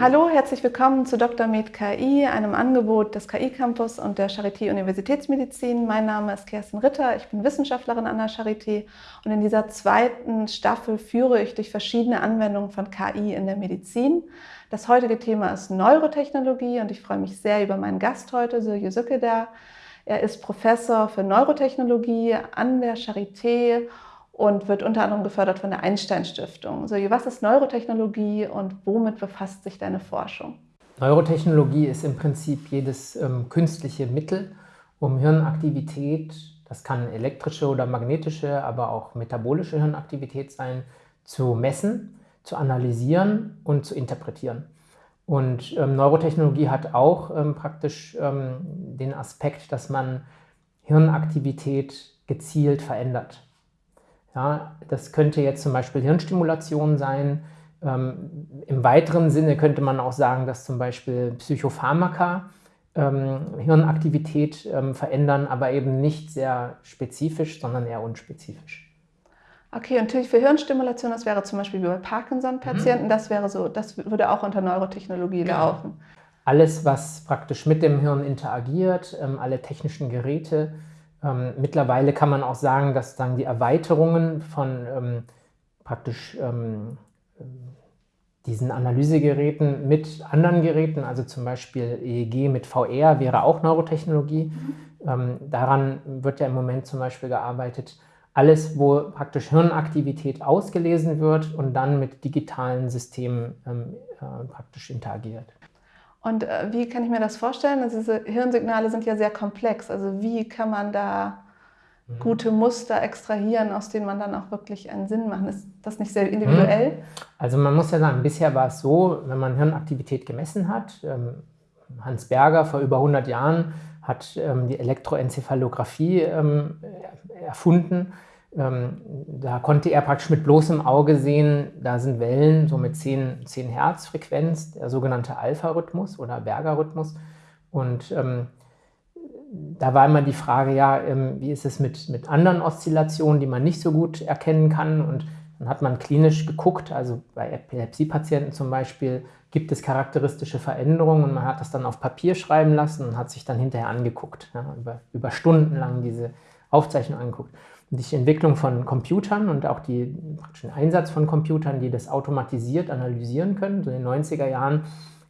Hallo, herzlich willkommen zu Dr. Med KI, einem Angebot des KI Campus und der Charité Universitätsmedizin. Mein Name ist Kerstin Ritter, ich bin Wissenschaftlerin an der Charité und in dieser zweiten Staffel führe ich durch verschiedene Anwendungen von KI in der Medizin. Das heutige Thema ist Neurotechnologie und ich freue mich sehr über meinen Gast heute, Sirje Sückeder. Er ist Professor für Neurotechnologie an der Charité und wird unter anderem gefördert von der Einstein Stiftung. So, was ist Neurotechnologie und womit befasst sich deine Forschung? Neurotechnologie ist im Prinzip jedes ähm, künstliche Mittel, um Hirnaktivität, das kann elektrische oder magnetische, aber auch metabolische Hirnaktivität sein, zu messen, zu analysieren und zu interpretieren. Und ähm, Neurotechnologie hat auch ähm, praktisch ähm, den Aspekt, dass man Hirnaktivität gezielt verändert. Ja, das könnte jetzt zum Beispiel Hirnstimulation sein. Ähm, Im weiteren Sinne könnte man auch sagen, dass zum Beispiel Psychopharmaka ähm, Hirnaktivität ähm, verändern, aber eben nicht sehr spezifisch, sondern eher unspezifisch. Okay, und natürlich für Hirnstimulation, das wäre zum Beispiel wie bei Parkinson-Patienten, mhm. das wäre so, das würde auch unter Neurotechnologie genau. laufen. Alles, was praktisch mit dem Hirn interagiert, ähm, alle technischen Geräte, ähm, mittlerweile kann man auch sagen, dass dann die Erweiterungen von ähm, praktisch ähm, diesen Analysegeräten mit anderen Geräten, also zum Beispiel EEG mit VR, wäre auch Neurotechnologie. Mhm. Ähm, daran wird ja im Moment zum Beispiel gearbeitet. Alles, wo praktisch Hirnaktivität ausgelesen wird und dann mit digitalen Systemen ähm, äh, praktisch interagiert. Und äh, wie kann ich mir das vorstellen? Also diese Hirnsignale sind ja sehr komplex. Also wie kann man da mhm. gute Muster extrahieren, aus denen man dann auch wirklich einen Sinn macht? Ist das nicht sehr individuell? Mhm. Also man muss ja sagen, bisher war es so, wenn man Hirnaktivität gemessen hat, ähm, Hans Berger vor über 100 Jahren hat ähm, die Elektroenzephalographie ähm, erfunden da konnte er praktisch mit bloßem Auge sehen, da sind Wellen so mit 10, 10 Hertz Frequenz, der sogenannte Alpha-Rhythmus oder Berger-Rhythmus. Und ähm, da war immer die Frage, ja, ähm, wie ist es mit, mit anderen Oszillationen, die man nicht so gut erkennen kann? Und dann hat man klinisch geguckt, also bei Epilepsie-Patienten zum Beispiel, gibt es charakteristische Veränderungen und man hat das dann auf Papier schreiben lassen und hat sich dann hinterher angeguckt, ja, über, über Stunden lang diese Aufzeichnung angeguckt die Entwicklung von Computern und auch die, den Einsatz von Computern, die das automatisiert analysieren können. So in den 90er Jahren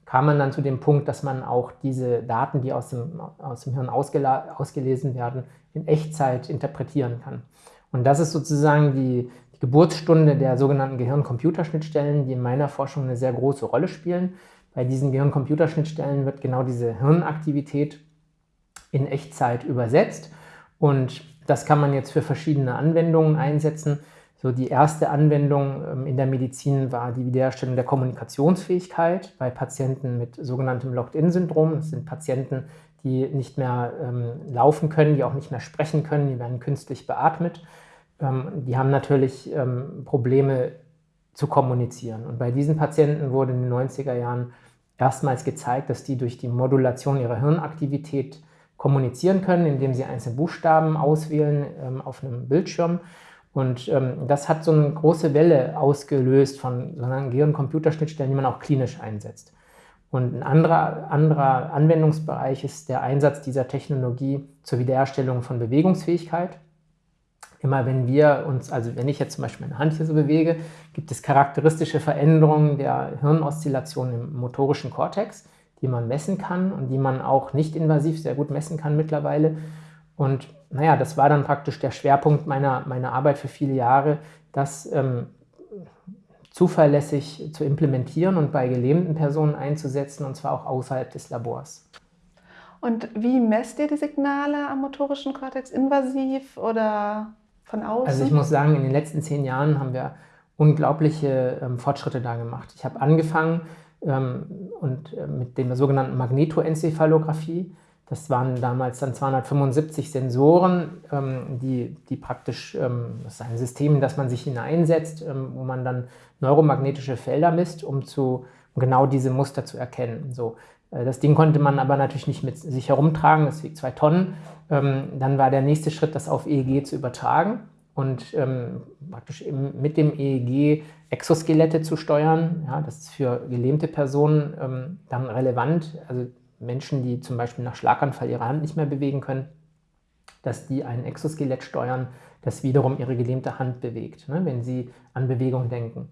kam man dann zu dem Punkt, dass man auch diese Daten, die aus dem, aus dem Hirn ausgelesen werden, in Echtzeit interpretieren kann. Und das ist sozusagen die, die Geburtsstunde der sogenannten Gehirn-Computerschnittstellen, die in meiner Forschung eine sehr große Rolle spielen. Bei diesen Gehirn-Computerschnittstellen wird genau diese Hirnaktivität in Echtzeit übersetzt und das kann man jetzt für verschiedene Anwendungen einsetzen. So die erste Anwendung ähm, in der Medizin war die Wiederherstellung der Kommunikationsfähigkeit bei Patienten mit sogenanntem Locked-in-Syndrom. Das sind Patienten, die nicht mehr ähm, laufen können, die auch nicht mehr sprechen können, die werden künstlich beatmet. Ähm, die haben natürlich ähm, Probleme zu kommunizieren. Und bei diesen Patienten wurde in den 90er Jahren erstmals gezeigt, dass die durch die Modulation ihrer Hirnaktivität kommunizieren können, indem sie einzelne Buchstaben auswählen ähm, auf einem Bildschirm. Und ähm, das hat so eine große Welle ausgelöst von sogenannten Gehirn-Computerschnittstellen, die man auch klinisch einsetzt. Und ein anderer, anderer Anwendungsbereich ist der Einsatz dieser Technologie zur Wiederherstellung von Bewegungsfähigkeit. Immer wenn wir uns, also wenn ich jetzt zum Beispiel meine Hand hier so bewege, gibt es charakteristische Veränderungen der Hirnoszillation im motorischen Kortex die man messen kann und die man auch nicht invasiv sehr gut messen kann mittlerweile. Und naja, das war dann praktisch der Schwerpunkt meiner, meiner Arbeit für viele Jahre, das ähm, zuverlässig zu implementieren und bei gelähmten Personen einzusetzen, und zwar auch außerhalb des Labors. Und wie messt ihr die Signale am motorischen Kortex? Invasiv oder von außen? Also ich muss sagen, in den letzten zehn Jahren haben wir unglaubliche ähm, Fortschritte da gemacht. Ich habe angefangen und äh, mit der sogenannten Magnetoenzephalographie. Das waren damals dann 275 Sensoren, ähm, die, die praktisch, ähm, das ist ein System, in das man sich hineinsetzt, ähm, wo man dann neuromagnetische Felder misst, um, zu, um genau diese Muster zu erkennen. So, äh, das Ding konnte man aber natürlich nicht mit sich herumtragen, das wiegt zwei Tonnen. Ähm, dann war der nächste Schritt, das auf EEG zu übertragen. Und ähm, praktisch mit dem EEG Exoskelette zu steuern. Ja, das ist für gelähmte Personen ähm, dann relevant, also Menschen, die zum Beispiel nach Schlaganfall ihre Hand nicht mehr bewegen können, dass die ein Exoskelett steuern, das wiederum ihre gelähmte Hand bewegt, ne, wenn sie an Bewegung denken.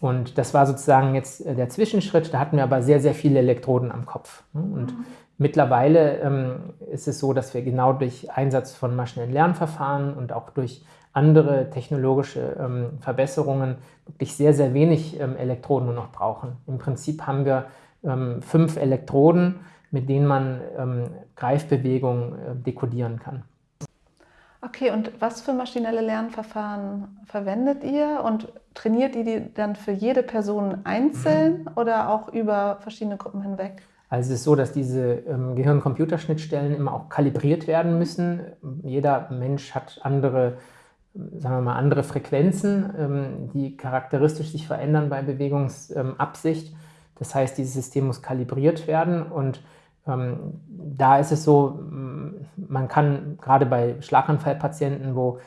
Und das war sozusagen jetzt äh, der Zwischenschritt. Da hatten wir aber sehr, sehr viele Elektroden am Kopf. Ne? Und mhm. Mittlerweile ähm, ist es so, dass wir genau durch Einsatz von maschinellen Lernverfahren und auch durch andere technologische ähm, Verbesserungen wirklich sehr, sehr wenig ähm, Elektroden nur noch brauchen. Im Prinzip haben wir ähm, fünf Elektroden, mit denen man ähm, Greifbewegungen äh, dekodieren kann. Okay, und was für maschinelle Lernverfahren verwendet ihr und trainiert ihr die dann für jede Person einzeln mhm. oder auch über verschiedene Gruppen hinweg? Also es ist so, dass diese ähm, Gehirn-Computerschnittstellen immer auch kalibriert werden müssen. Jeder Mensch hat andere, sagen wir mal, andere Frequenzen, ähm, die charakteristisch sich verändern bei Bewegungsabsicht. das heißt, dieses System muss kalibriert werden und ähm, da ist es so, man kann gerade bei Schlaganfallpatienten, wo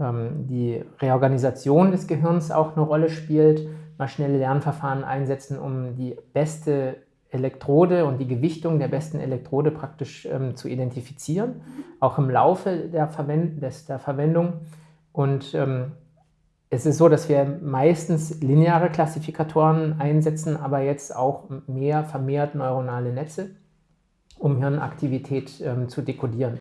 ähm, die Reorganisation des Gehirns auch eine Rolle spielt, maschinelle Lernverfahren einsetzen, um die beste Elektrode und die Gewichtung der besten Elektrode praktisch ähm, zu identifizieren, auch im Laufe der, Verwend des, der Verwendung. Und ähm, es ist so, dass wir meistens lineare Klassifikatoren einsetzen, aber jetzt auch mehr vermehrt neuronale Netze um Hirnaktivität ähm, zu dekodieren.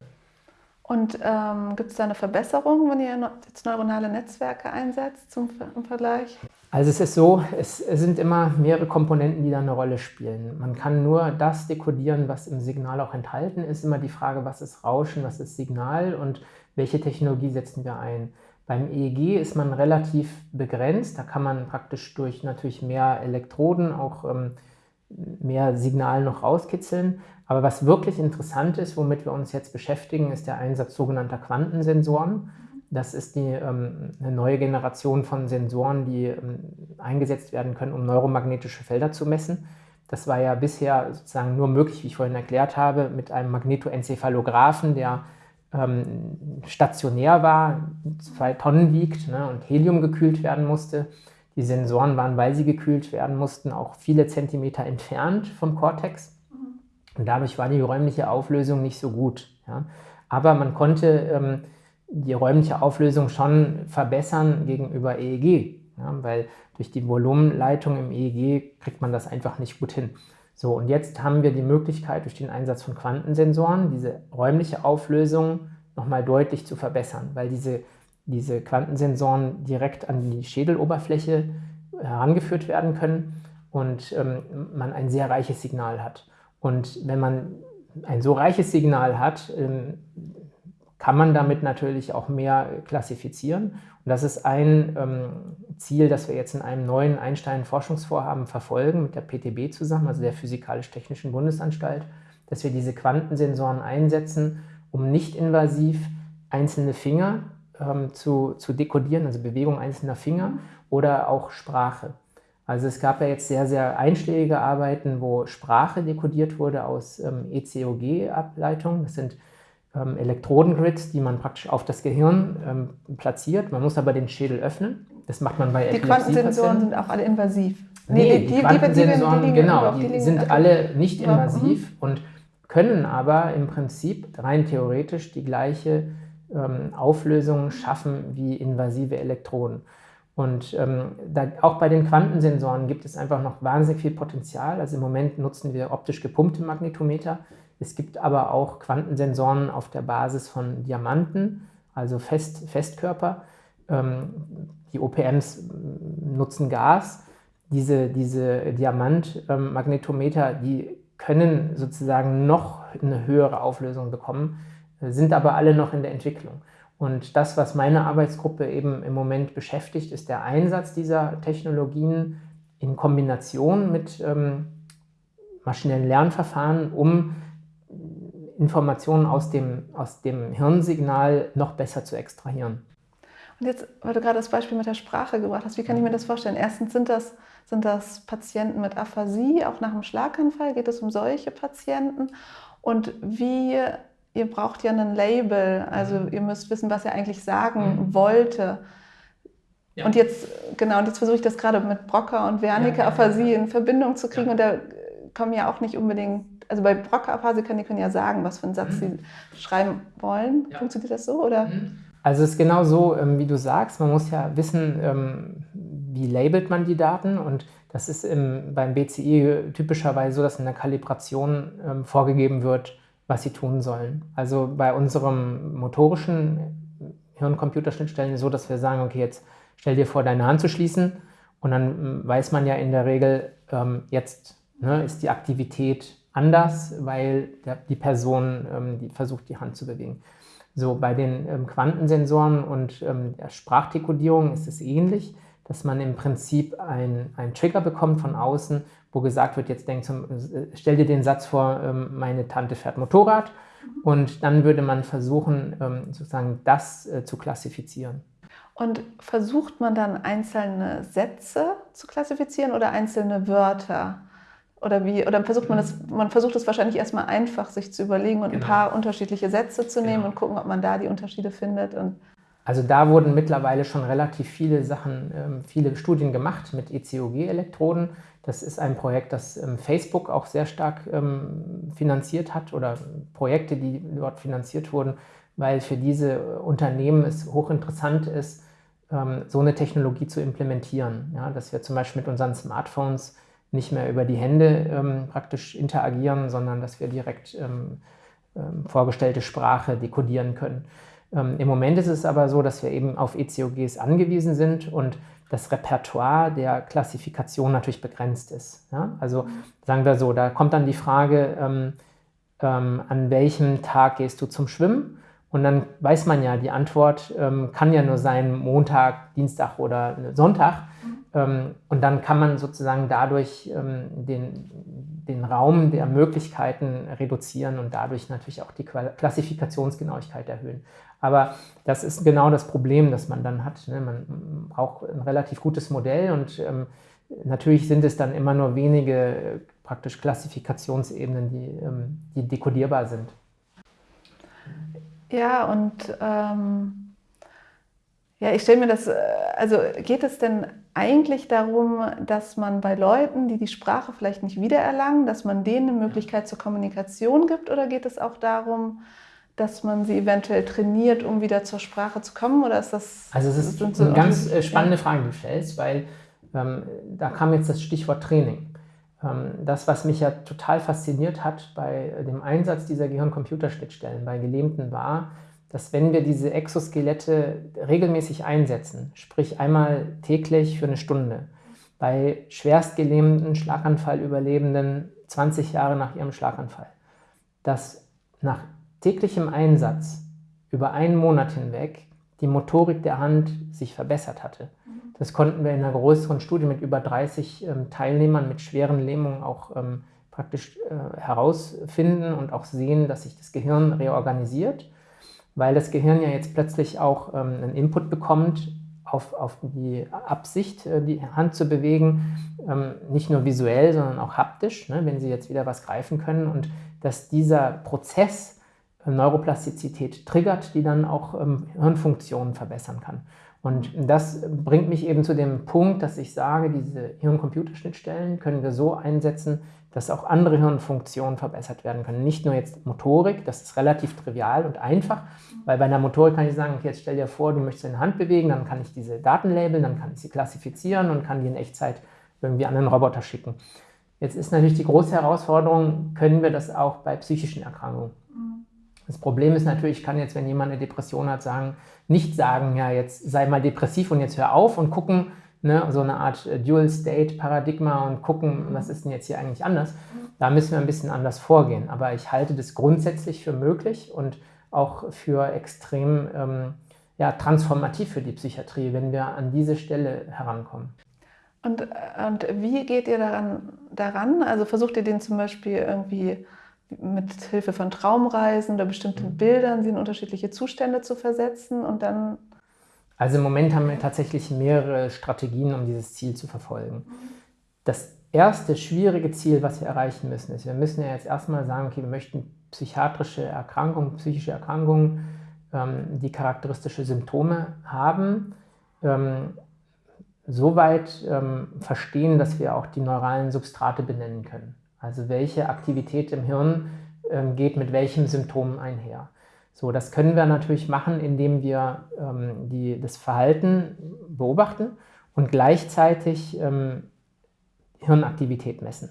Und ähm, gibt es da eine Verbesserung, wenn ihr jetzt neuronale Netzwerke einsetzt zum, im Vergleich? Also es ist so, es, sind immer mehrere Komponenten, die da eine Rolle spielen. Man kann nur das dekodieren, was im Signal auch enthalten ist. Immer die Frage, was ist Rauschen, was ist Signal und welche Technologie setzen wir ein. Beim EEG ist man relativ begrenzt. Da kann man praktisch durch natürlich mehr Elektroden auch ähm, mehr Signal noch rauskitzeln. Aber was wirklich interessant ist, womit wir uns jetzt beschäftigen, ist der Einsatz sogenannter Quantensensoren. Das ist die, ähm, eine neue Generation von Sensoren, die ähm, eingesetzt werden können, um neuromagnetische Felder zu messen. Das war ja bisher sozusagen nur möglich, wie ich vorhin erklärt habe, mit einem Magnetoencephalographen, der ähm, stationär war, zwei Tonnen wiegt ne, und Helium gekühlt werden musste. Die Sensoren waren, weil sie gekühlt werden mussten, auch viele Zentimeter entfernt vom Cortex. Und dadurch war die räumliche Auflösung nicht so gut. Ja. Aber man konnte ähm, die räumliche Auflösung schon verbessern gegenüber EEG, ja, weil durch die Volumenleitung im EEG kriegt man das einfach nicht gut hin. So, und jetzt haben wir die Möglichkeit, durch den Einsatz von Quantensensoren diese räumliche Auflösung nochmal deutlich zu verbessern, weil diese diese Quantensensoren direkt an die Schädeloberfläche herangeführt werden können und ähm, man ein sehr reiches Signal hat. Und wenn man ein so reiches Signal hat, ähm, kann man damit natürlich auch mehr klassifizieren. Und das ist ein ähm, Ziel, das wir jetzt in einem neuen Einstein-Forschungsvorhaben verfolgen, mit der PTB zusammen, also der Physikalisch-Technischen Bundesanstalt, dass wir diese Quantensensoren einsetzen, um nicht invasiv einzelne Finger ähm, zu, zu dekodieren, also Bewegung einzelner Finger oder auch Sprache. Also es gab ja jetzt sehr, sehr einschlägige Arbeiten, wo Sprache dekodiert wurde aus ähm, ECOG-Ableitungen. Das sind ähm, Elektrodengrids, die man praktisch auf das Gehirn ähm, platziert. Man muss aber den Schädel öffnen. Das macht man bei Die Quantensensoren sind auch alle invasiv. Nee, nee die, die Quantensensoren, die, die, genau, die, sind alle nicht invasiv mhm. und können aber im Prinzip rein theoretisch die gleiche ähm, Auflösungen schaffen wie invasive Elektroden. Und ähm, da, auch bei den Quantensensoren gibt es einfach noch wahnsinnig viel Potenzial. Also im Moment nutzen wir optisch gepumpte Magnetometer. Es gibt aber auch Quantensensoren auf der Basis von Diamanten, also Fest, Festkörper. Ähm, die OPMs nutzen Gas. Diese, diese Diamantmagnetometer, die können sozusagen noch eine höhere Auflösung bekommen sind aber alle noch in der Entwicklung. Und das, was meine Arbeitsgruppe eben im Moment beschäftigt, ist der Einsatz dieser Technologien in Kombination mit ähm, maschinellen Lernverfahren, um Informationen aus dem, aus dem Hirnsignal noch besser zu extrahieren. Und jetzt, weil du gerade das Beispiel mit der Sprache gebracht hast, wie kann ich mir das vorstellen? Erstens sind das, sind das Patienten mit Aphasie, auch nach einem Schlaganfall? Geht es um solche Patienten? Und wie ihr braucht ja ein Label, also mhm. ihr müsst wissen, was er eigentlich sagen mhm. wollte. Ja. Und jetzt, genau, und jetzt versuche ich das gerade mit Brocker und Wernicke-Aphasie in Verbindung zu kriegen und da kommen ja auch nicht unbedingt, also bei Brocker-Aphasie können die können ja sagen, was für einen Satz mhm. sie schreiben wollen. Funktioniert das so, oder? Mhm. Also es ist genau so, ähm, wie du sagst, man muss ja wissen, ähm, wie labelt man die Daten und das ist im, beim BCI typischerweise so, dass in der Kalibration ähm, vorgegeben wird, was sie tun sollen. Also bei unserem motorischen Hirn-Computer-Schnittstellen so, dass wir sagen, okay, jetzt stell dir vor, deine Hand zu schließen und dann ähm, weiß man ja in der Regel, ähm, jetzt ne, ist die Aktivität anders, weil der, die Person ähm, die versucht, die Hand zu bewegen. So, bei den ähm, Quantensensoren und ähm, der Sprachdekodierung ist es ähnlich, dass man im Prinzip einen Trigger bekommt von außen, wo gesagt wird, jetzt denk zum, äh, stell dir den Satz vor, ähm, meine Tante fährt Motorrad und dann würde man versuchen, ähm, sozusagen das äh, zu klassifizieren. Und versucht man dann einzelne Sätze zu klassifizieren oder einzelne Wörter? Oder wie? Oder versucht man das, man versucht es wahrscheinlich erstmal einfach sich zu überlegen und genau. ein paar unterschiedliche Sätze zu nehmen genau. und gucken, ob man da die Unterschiede findet. Und also da wurden mittlerweile schon relativ viele Sachen, ähm, viele Studien gemacht mit ECOG-Elektroden. Das ist ein Projekt, das ähm, Facebook auch sehr stark ähm, finanziert hat oder Projekte, die dort finanziert wurden, weil für diese Unternehmen es hochinteressant ist, so eine Technologie zu implementieren. Ja, dass wir zum Beispiel mit unseren Smartphones nicht mehr über die Hände praktisch interagieren, sondern dass wir direkt vorgestellte Sprache dekodieren können. Ähm, Im Moment ist es aber so, dass wir eben auf ECOGs angewiesen sind und das Repertoire der Klassifikation natürlich begrenzt ist. Ja? Also sagen wir so, da kommt dann die Frage, ähm, ähm, an welchem Tag gehst du zum Schwimmen? Und dann weiß man ja, die Antwort kann ja nur sein Montag, Dienstag oder Sonntag. Ähm, und dann kann man sozusagen dadurch ähm, den, den Raum der Möglichkeiten reduzieren und dadurch natürlich auch die Klassifikationsgenauigkeit erhöhen. Aber das ist genau das Problem, das man dann hat. Ne? Man braucht ein relativ gutes Modell und ähm, natürlich sind es dann immer nur wenige äh, praktisch Klassifikationsebenen, die, die dekodierbar sind. Ja, und ähm, ja, ich stelle mir das, äh, also geht es denn eigentlich darum, dass man bei Leuten, die die Sprache vielleicht nicht wiedererlangen, dass man denen eine Möglichkeit zur Kommunikation gibt? Oder geht es auch darum, dass man sie eventuell trainiert, um wieder zur Sprache zu kommen? Oder ist das. Also, es ist so eine ganz äh, spannende Frage, die du stellst, weil ähm, da kam jetzt das Stichwort Training. Ähm, das, was mich ja total fasziniert hat bei dem Einsatz dieser Gehirn-Computer-Schnittstellen bei Gelähmten, war, dass wenn wir diese Exoskelette regelmäßig einsetzen, sprich einmal täglich für eine Stunde, bei schwerstgelähmten Schlaganfallüberlebenden 20 Jahre nach ihrem Schlaganfall, dass nach täglichem Einsatz über einen Monat hinweg die Motorik der Hand sich verbessert hatte. Das konnten wir in einer größeren Studie mit über 30 ähm, Teilnehmern mit schweren Lähmungen auch ähm, praktisch äh, herausfinden und auch sehen, dass sich das Gehirn reorganisiert weil das Gehirn ja jetzt plötzlich auch ähm, einen Input bekommt auf, auf die Absicht, äh, die Hand zu bewegen, ähm, nicht nur visuell, sondern auch haptisch, ne, wenn Sie jetzt wieder was greifen können und dass dieser Prozess Neuroplastizität triggert, die dann auch ähm, Hirnfunktionen verbessern kann. Und das bringt mich eben zu dem Punkt, dass ich sage, diese Hirn-Computer-Schnittstellen können wir so einsetzen, dass auch andere Hirnfunktionen verbessert werden können. Nicht nur jetzt Motorik, das ist relativ trivial und einfach, weil bei einer Motorik kann ich sagen, okay, jetzt stell dir vor, du möchtest deine Hand bewegen, dann kann ich diese Daten labeln, dann kann ich sie klassifizieren und kann die in Echtzeit irgendwie an einen Roboter schicken. Jetzt ist natürlich die große Herausforderung, können wir das auch bei psychischen Erkrankungen? Das Problem ist natürlich, ich kann jetzt, wenn jemand eine Depression hat, sagen, nicht sagen, ja, jetzt sei mal depressiv und jetzt hör auf und gucken, ne, so eine Art äh, Dual-State-Paradigma und gucken, was ist denn jetzt hier eigentlich anders. Da müssen wir ein bisschen anders vorgehen. Aber ich halte das grundsätzlich für möglich und auch für extrem ähm, ja, transformativ für die Psychiatrie, wenn wir an diese Stelle herankommen. Und, und wie geht ihr daran, daran? Also versucht ihr den zum Beispiel irgendwie mit Hilfe von Traumreisen oder bestimmten mhm. Bildern sie in unterschiedliche Zustände zu versetzen und dann also im Moment haben wir tatsächlich mehrere Strategien, um dieses Ziel zu verfolgen. Das erste schwierige Ziel, was wir erreichen müssen, ist, wir müssen ja jetzt erstmal sagen, okay, wir möchten psychiatrische Erkrankungen, psychische Erkrankungen, ähm, die charakteristische Symptome haben, ähm, soweit ähm, verstehen, dass wir auch die neuralen Substrate benennen können. Also welche Aktivität im Hirn ähm, geht mit welchem Symptom einher. So, das können wir natürlich machen, indem wir ähm, die, das Verhalten beobachten und gleichzeitig ähm, Hirnaktivität messen.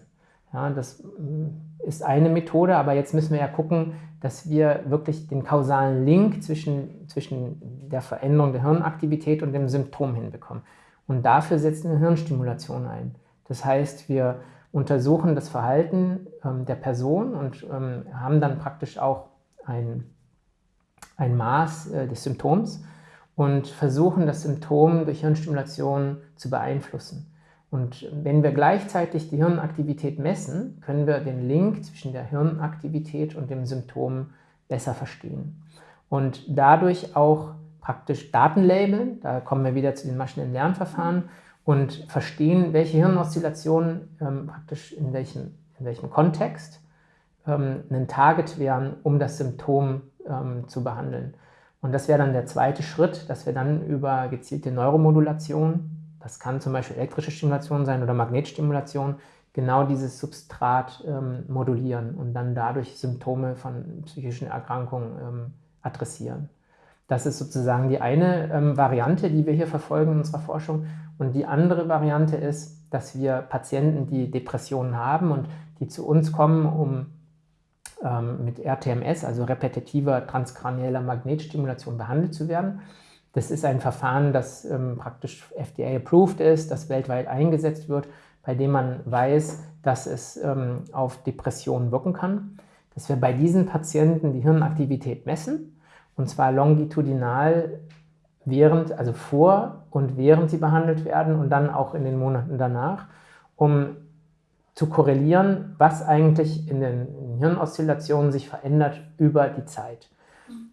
Ja, das mm, ist eine Methode, aber jetzt müssen wir ja gucken, dass wir wirklich den kausalen Link zwischen, zwischen der Veränderung der Hirnaktivität und dem Symptom hinbekommen. Und dafür setzen wir Hirnstimulation ein. Das heißt, wir untersuchen das Verhalten ähm, der Person und ähm, haben dann praktisch auch ein, ein Maß äh, des Symptoms und versuchen das Symptom durch Hirnstimulation zu beeinflussen. Und wenn wir gleichzeitig die Hirnaktivität messen, können wir den Link zwischen der Hirnaktivität und dem Symptom besser verstehen. Und dadurch auch praktisch Daten labeln, da kommen wir wieder zu den maschinellen Lernverfahren, und verstehen, welche Hirnoszillationen ähm, praktisch in welchem, in welchem Kontext ähm, ein Target wären, um das Symptom ähm, zu behandeln. Und das wäre dann der zweite Schritt, dass wir dann über gezielte Neuromodulation, das kann zum Beispiel elektrische Stimulation sein oder Magnetstimulation, genau dieses Substrat ähm, modulieren und dann dadurch Symptome von psychischen Erkrankungen ähm, adressieren. Das ist sozusagen die eine ähm, Variante, die wir hier verfolgen in unserer Forschung. Und die andere Variante ist, dass wir Patienten, die Depressionen haben und die zu uns kommen, um ähm, mit RTMS, also repetitiver transkranieller Magnetstimulation, behandelt zu werden. Das ist ein Verfahren, das ähm, praktisch FDA-approved ist, das weltweit eingesetzt wird, bei dem man weiß, dass es ähm, auf Depressionen wirken kann. Dass wir bei diesen Patienten die Hirnaktivität messen, und zwar longitudinal während, also vor und während sie behandelt werden und dann auch in den Monaten danach, um zu korrelieren, was eigentlich in den Hirnoszillationen sich verändert über die Zeit.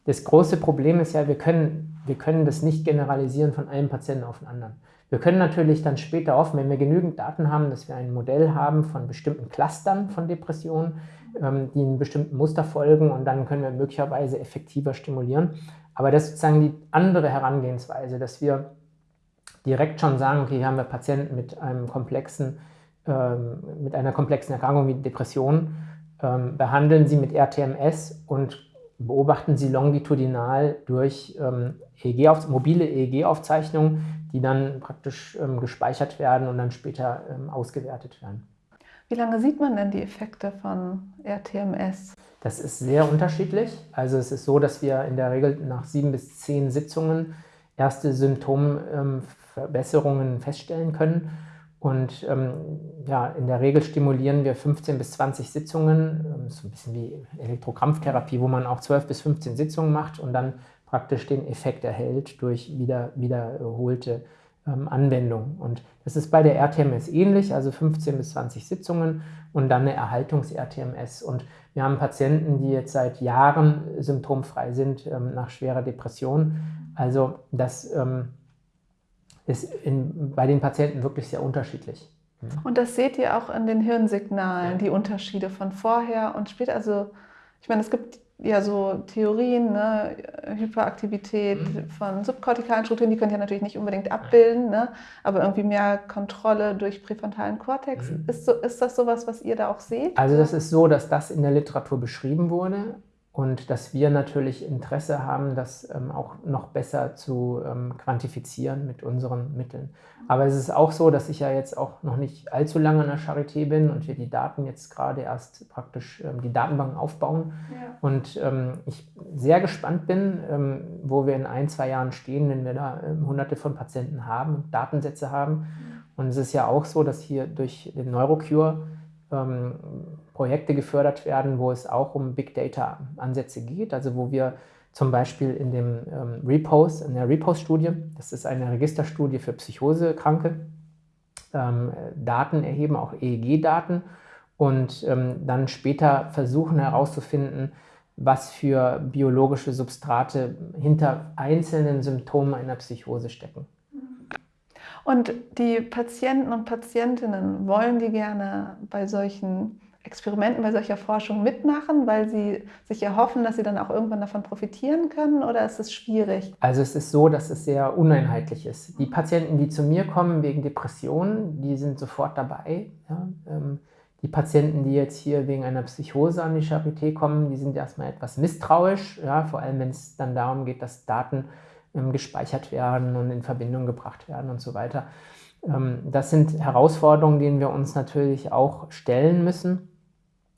Das große Problem ist ja, wir können, wir können das nicht generalisieren von einem Patienten auf den anderen. Wir können natürlich dann später offen, wenn wir genügend Daten haben, dass wir ein Modell haben von bestimmten Clustern von Depressionen, ähm, die einem bestimmten Muster folgen und dann können wir möglicherweise effektiver stimulieren. Aber das ist sozusagen die andere Herangehensweise, dass wir direkt schon sagen, okay, hier haben wir Patienten mit einem komplexen, ähm, mit einer komplexen Erkrankung wie Depression, ähm, behandeln sie mit RTMS und beobachten sie longitudinal durch ähm, EEG auf, mobile EEG-Aufzeichnungen, die dann praktisch ähm, gespeichert werden und dann später ähm, ausgewertet werden. Wie lange sieht man denn die Effekte von RTMS? Das ist sehr unterschiedlich. Also es ist so, dass wir in der Regel nach sieben bis zehn Sitzungen erste Symptomverbesserungen feststellen können. Und ähm, ja, in der Regel stimulieren wir 15 bis 20 Sitzungen, ähm, so ein bisschen wie Elektrokrampftherapie, wo man auch 12 bis 15 Sitzungen macht und dann praktisch den Effekt erhält durch wieder, wiederholte ähm, Anwendung. Und das ist bei der RTMS ähnlich, also 15 bis 20 Sitzungen und dann eine Erhaltungs-RTMS. Und wir haben Patienten, die jetzt seit Jahren symptomfrei sind ähm, nach schwerer Depression. Also das ähm, ist in, bei den Patienten wirklich sehr unterschiedlich. Mhm. Und das seht ihr auch in den Hirnsignalen, die Unterschiede von vorher und später. Also ich meine, es gibt ja so Theorien, ne? Hyperaktivität mhm. von subkortikalen Strukturen, die könnt ihr natürlich nicht unbedingt abbilden, ne? aber irgendwie mehr Kontrolle durch präfrontalen Kortex. Mhm. Ist, so, ist das sowas, was ihr da auch seht? Also das ist so, dass das in der Literatur beschrieben wurde und dass wir natürlich Interesse haben, das ähm, auch noch besser zu ähm, quantifizieren mit unseren Mitteln. Aber es ist auch so, dass ich ja jetzt auch noch nicht allzu lange in der Charité bin und wir die Daten jetzt gerade erst praktisch ähm, die Datenbanken aufbauen. Ja. Und ähm, ich sehr gespannt bin, ähm, wo wir in ein, zwei Jahren stehen, wenn wir da ähm, hunderte von Patienten haben und Datensätze haben. Mhm. Und es ist ja auch so, dass hier durch den Neurocure Projekte gefördert werden, wo es auch um Big Data Ansätze geht, also wo wir zum Beispiel in dem ähm, Repose, in der Repose-Studie, das ist eine Registerstudie für Psychosekranke, ähm, Daten erheben, auch EEG-Daten und ähm, dann später versuchen herauszufinden, was für biologische Substrate hinter einzelnen Symptomen einer Psychose stecken. Und die Patienten und Patientinnen wollen die gerne bei solchen Experimenten bei solcher Forschung mitmachen, weil sie sich erhoffen, dass sie dann auch irgendwann davon profitieren können oder ist es schwierig? Also es ist so, dass es sehr uneinheitlich ist. Die Patienten, die zu mir kommen wegen Depressionen, die sind sofort dabei. Ja? Ähm, die Patienten, die jetzt hier wegen einer Psychose an die Charité kommen, die sind erstmal etwas misstrauisch, ja? vor allem wenn es dann darum geht, dass Daten gespeichert werden und in Verbindung gebracht werden und so weiter. Ähm, das sind Herausforderungen, denen wir uns natürlich auch stellen müssen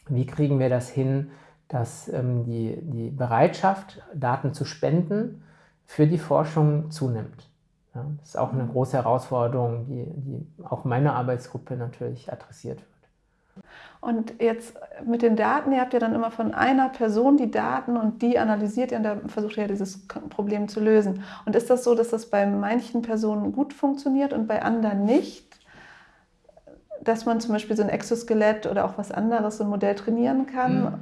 wie kriegen wir das hin, dass ähm, die, die Bereitschaft, Daten zu spenden, für die Forschung zunimmt. Ja, das ist auch eine große Herausforderung, die, die auch meine Arbeitsgruppe natürlich adressiert wird. Und jetzt mit den Daten, ihr habt ja dann immer von einer Person die Daten und die analysiert ihr und da versucht ihr ja dieses Problem zu lösen. Und ist das so, dass das bei manchen Personen gut funktioniert und bei anderen nicht? dass man zum Beispiel so ein Exoskelett oder auch was anderes, so ein Modell trainieren kann? Mhm.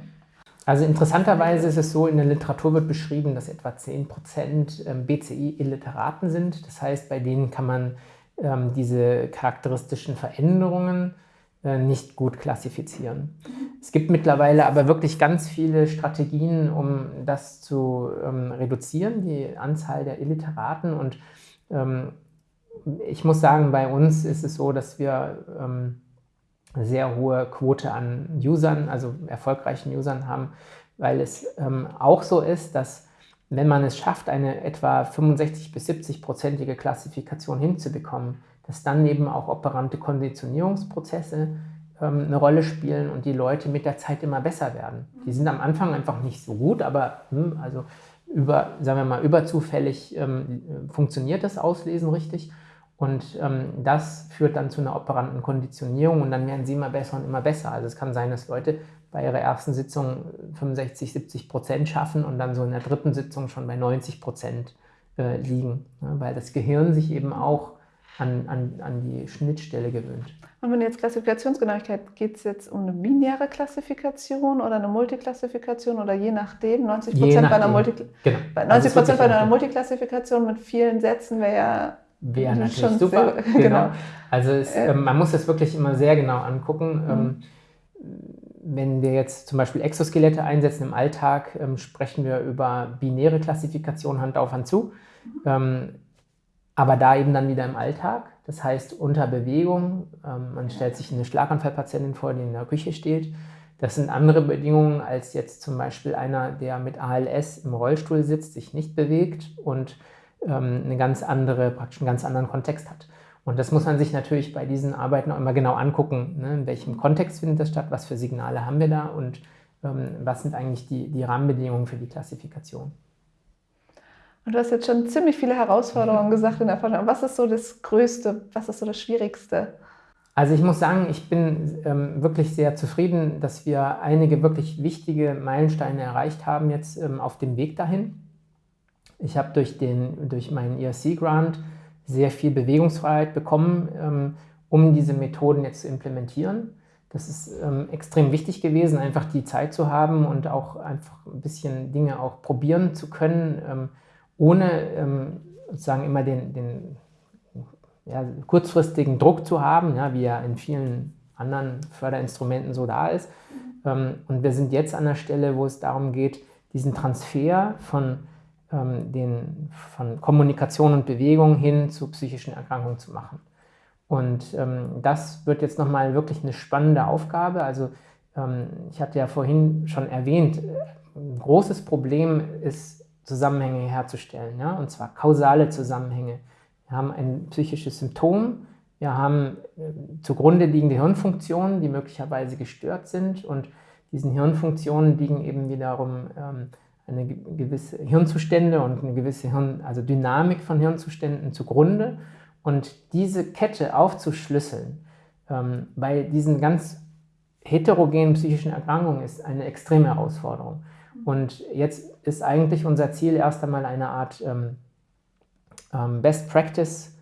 Also interessanterweise ist es so, in der Literatur wird beschrieben, dass etwa 10% ähm, BCI-Illiteraten sind. Das heißt, bei denen kann man ähm, diese charakteristischen Veränderungen äh, nicht gut klassifizieren. Es gibt mittlerweile aber wirklich ganz viele Strategien, um das zu ähm, reduzieren, die Anzahl der Illiteraten. Und ähm, ich muss sagen, bei uns ist es so, dass wir ähm, sehr hohe Quote an Usern, also erfolgreichen Usern haben, weil es ähm, auch so ist, dass wenn man es schafft, eine etwa 65 bis 70-prozentige Klassifikation hinzubekommen, dass dann eben auch operante Konditionierungsprozesse ähm, eine Rolle spielen und die Leute mit der Zeit immer besser werden. Die sind am Anfang einfach nicht so gut, aber hm, also über, sagen wir mal, überzufällig ähm, funktioniert das Auslesen richtig. Und ähm, das führt dann zu einer operanten Konditionierung und dann werden sie immer besser und immer besser. Also es kann sein, dass Leute bei ihrer ersten Sitzung 65, 70 Prozent schaffen und dann so in der dritten Sitzung schon bei 90 Prozent äh, liegen, ne? weil das Gehirn sich eben auch an, an, an die Schnittstelle gewöhnt. Und wenn jetzt Klassifikationsgenauigkeit, geht es jetzt um eine binäre Klassifikation oder eine Multiklassifikation oder je nachdem, 90 Prozent bei einer, Multi genau. bei, 90 also bei einer Multiklassifikation mit vielen Sätzen wäre ja Wäre natürlich super. Sehr, genau. genau. Also es, äh, man muss das wirklich immer sehr genau angucken. Mhm. Ähm, wenn wir jetzt zum Beispiel Exoskelette einsetzen im Alltag, ähm, sprechen wir über binäre Klassifikation Hand auf Hand zu. Mhm. Ähm, aber da eben dann wieder im Alltag, das heißt unter Bewegung. Ähm, man stellt sich eine Schlaganfallpatientin vor, die in der Küche steht. Das sind andere Bedingungen als jetzt zum Beispiel einer, der mit ALS im Rollstuhl sitzt, sich nicht bewegt und ähm, eine ganz andere, praktisch einen ganz anderen Kontext hat. Und das muss man sich natürlich bei diesen Arbeiten auch immer genau angucken, ne? in welchem Kontext findet das statt, was für Signale haben wir da und ähm, was sind eigentlich die, die Rahmenbedingungen für die Klassifikation. Und du hast jetzt schon ziemlich viele Herausforderungen gesagt in der Forschung. Was ist so das Größte, was ist so das Schwierigste? Also ich muss sagen, ich bin ähm, wirklich sehr zufrieden, dass wir einige wirklich wichtige Meilensteine erreicht haben jetzt ähm, auf dem Weg dahin. Ich habe durch, durch meinen ERC-Grant sehr viel Bewegungsfreiheit bekommen, ähm, um diese Methoden jetzt zu implementieren. Das ist ähm, extrem wichtig gewesen, einfach die Zeit zu haben und auch einfach ein bisschen Dinge auch probieren zu können, ähm, ohne ähm, sozusagen immer den, den ja, kurzfristigen Druck zu haben, ja, wie er in vielen anderen Förderinstrumenten so da ist. Ähm, und wir sind jetzt an der Stelle, wo es darum geht, diesen Transfer von ähm, den, von Kommunikation und Bewegung hin zu psychischen Erkrankungen zu machen. Und ähm, das wird jetzt nochmal wirklich eine spannende Aufgabe. Also ähm, ich hatte ja vorhin schon erwähnt, ein großes Problem ist, Zusammenhänge herzustellen, ja? und zwar kausale Zusammenhänge. Wir haben ein psychisches Symptom, wir haben äh, zugrunde liegende Hirnfunktionen, die möglicherweise gestört sind und diesen Hirnfunktionen liegen eben wiederum ähm, eine gewisse Hirnzustände und eine gewisse Hirn, also Dynamik von Hirnzuständen zugrunde. Und diese Kette aufzuschlüsseln ähm, bei diesen ganz heterogenen psychischen Erkrankungen ist eine extreme Herausforderung. Und jetzt ist eigentlich unser Ziel erst einmal eine Art ähm, ähm, Best Practice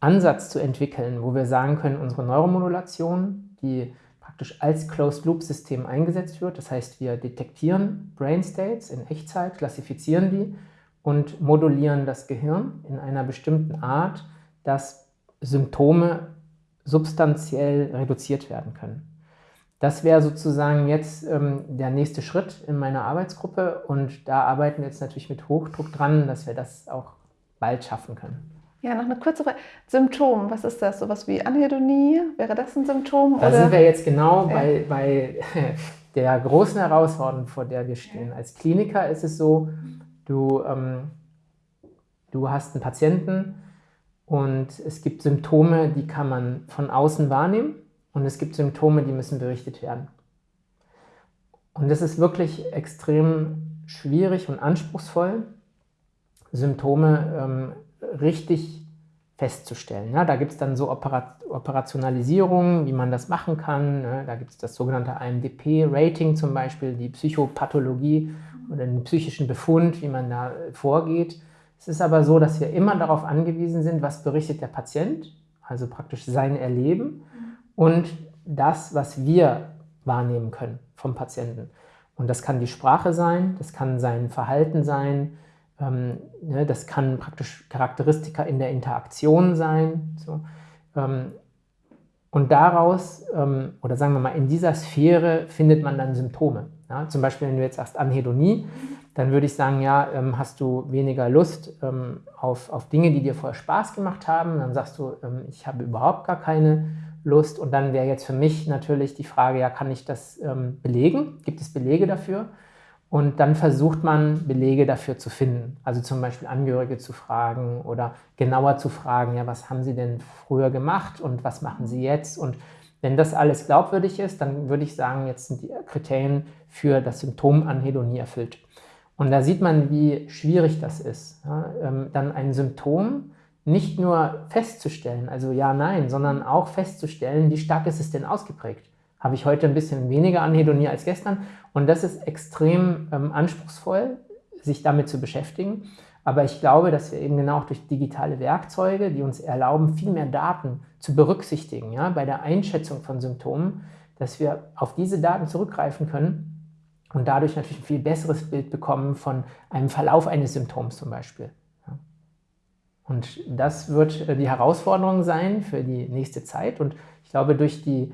Ansatz zu entwickeln, wo wir sagen können, unsere Neuromodulation, die praktisch als Closed-Loop-System eingesetzt wird. Das heißt, wir detektieren Brain States in Echtzeit, klassifizieren die und modulieren das Gehirn in einer bestimmten Art, dass Symptome substanziell reduziert werden können. Das wäre sozusagen jetzt ähm, der nächste Schritt in meiner Arbeitsgruppe und da arbeiten wir jetzt natürlich mit Hochdruck dran, dass wir das auch bald schaffen können. Ja, noch eine kurze Frage. Symptom, was ist das? Sowas wie Anhedonie? Wäre das ein Symptom? Da oder? sind wir jetzt genau bei, bei der großen Herausforderung, vor der wir stehen. Als Kliniker ist es so, du, ähm, du hast einen Patienten und es gibt Symptome, die kann man von außen wahrnehmen und es gibt Symptome, die müssen berichtet werden. Und das ist wirklich extrem schwierig und anspruchsvoll, Symptome ähm, richtig festzustellen. Ja, da gibt es dann so Operat Operationalisierungen, wie man das machen kann. Ne? Da gibt es das sogenannte IMDP-Rating zum Beispiel, die Psychopathologie oder den psychischen Befund, wie man da vorgeht. Es ist aber so, dass wir immer darauf angewiesen sind, was berichtet der Patient, also praktisch sein Erleben und das, was wir wahrnehmen können vom Patienten. Und das kann die Sprache sein, das kann sein Verhalten sein, ähm, ne, das kann praktisch Charakteristika in der Interaktion sein. So. Ähm, und daraus, ähm, oder sagen wir mal, in dieser Sphäre findet man dann Symptome. Ja? Zum Beispiel, wenn du jetzt sagst Anhedonie, dann würde ich sagen, ja, ähm, hast du weniger Lust ähm, auf, auf Dinge, die dir vorher Spaß gemacht haben. Dann sagst du, ähm, ich habe überhaupt gar keine Lust. Und dann wäre jetzt für mich natürlich die Frage, ja, kann ich das belegen? Gibt es Belege dafür? Und dann versucht man, Belege dafür zu finden. Also zum Beispiel Angehörige zu fragen oder genauer zu fragen, ja, was haben Sie denn früher gemacht und was machen Sie jetzt? Und wenn das alles glaubwürdig ist, dann würde ich sagen, jetzt sind die Kriterien für das Symptom Anhedonie erfüllt. Und da sieht man, wie schwierig das ist, ja, ähm, dann ein Symptom nicht nur festzustellen, also ja, nein, sondern auch festzustellen, wie stark ist es denn ausgeprägt habe ich heute ein bisschen weniger Anhedonie als gestern. Und das ist extrem ähm, anspruchsvoll, sich damit zu beschäftigen. Aber ich glaube, dass wir eben genau auch durch digitale Werkzeuge, die uns erlauben, viel mehr Daten zu berücksichtigen ja, bei der Einschätzung von Symptomen, dass wir auf diese Daten zurückgreifen können und dadurch natürlich ein viel besseres Bild bekommen von einem Verlauf eines Symptoms zum Beispiel. Und das wird äh, die Herausforderung sein für die nächste Zeit. Und ich glaube, durch die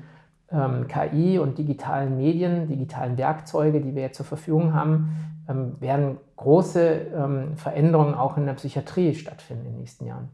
ähm, KI und digitalen Medien, digitalen Werkzeuge, die wir jetzt zur Verfügung haben, ähm, werden große ähm, Veränderungen auch in der Psychiatrie stattfinden in den nächsten Jahren.